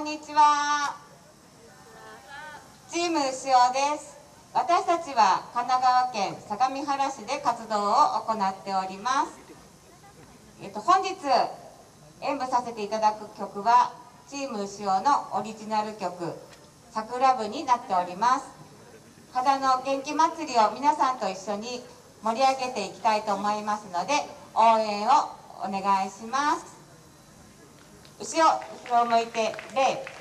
んにちは。チーム牛尾です。私たちは神奈川県相模原市で活動を行っております。えっと本日演舞させていただく曲はチーム牛尾のオリジナル曲「桜部」になっております。肌の元気祭りを皆さんと一緒に盛り上げていきたいと思いますので応援をお願いします。後ろを向いて礼。